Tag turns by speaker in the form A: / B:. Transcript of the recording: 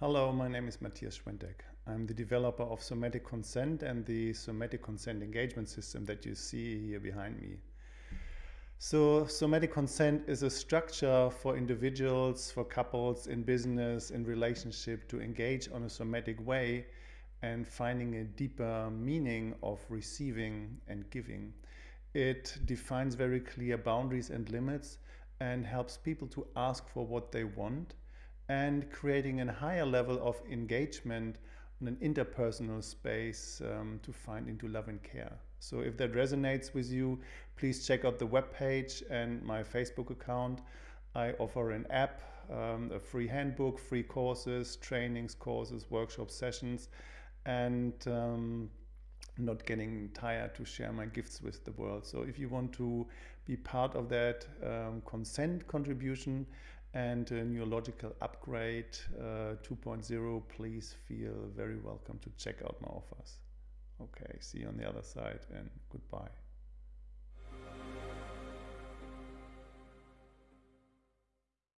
A: Hello, my name is Matthias Schwentek. I'm the developer of Somatic Consent and the Somatic Consent Engagement System that you see here behind me. So somatic consent is a structure for individuals, for couples in business, in relationship to engage on a somatic way and finding a deeper meaning of receiving and giving. It defines very clear boundaries and limits and helps people to ask for what they want and creating a higher level of engagement in an interpersonal space um, to find into love and care. So if that resonates with you, please check out the webpage and my Facebook account. I offer an app, um, a free handbook, free courses, trainings, courses, workshop sessions, and um, not getting tired to share my gifts with the world. So if you want to be part of that um, consent contribution and a neurological upgrade uh, 2.0, please feel very welcome to check out my offers. Okay, see you on the other side and goodbye.